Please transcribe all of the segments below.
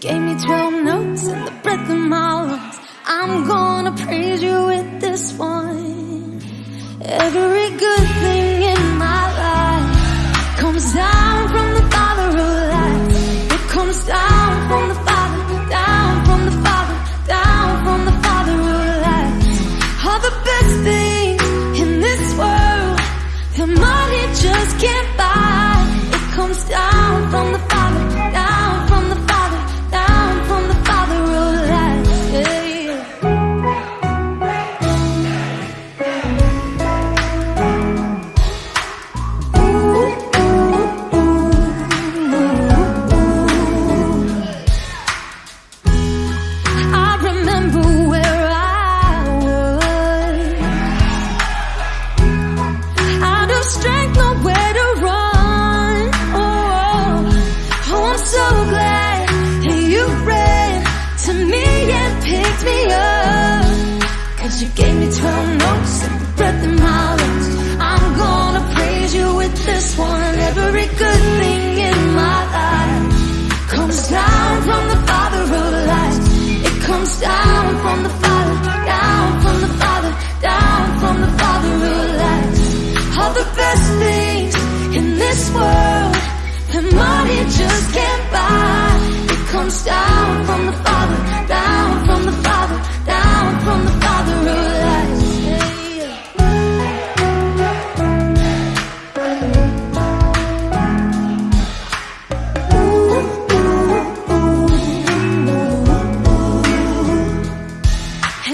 gave me 12 notes and the breath in my lungs. I'm gonna praise you with this one. Every good thing in my life comes down from the Father of lights. It comes down from the Father, down from the Father, down from the Father of lights. All the best things in this world, the money just can't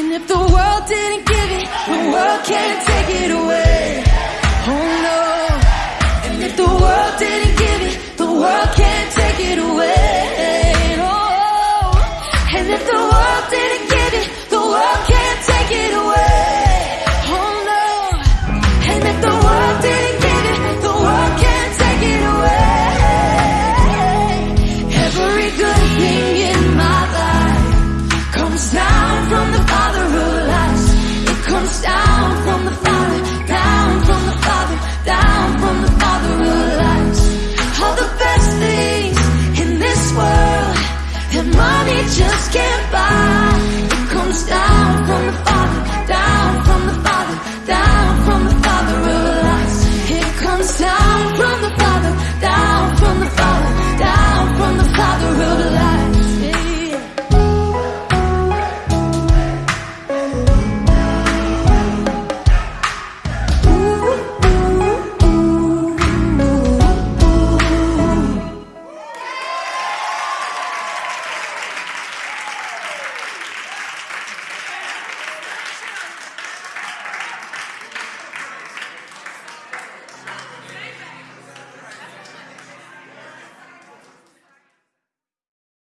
And if the world didn't give it, the world can't take it away. Oh no. And if the world didn't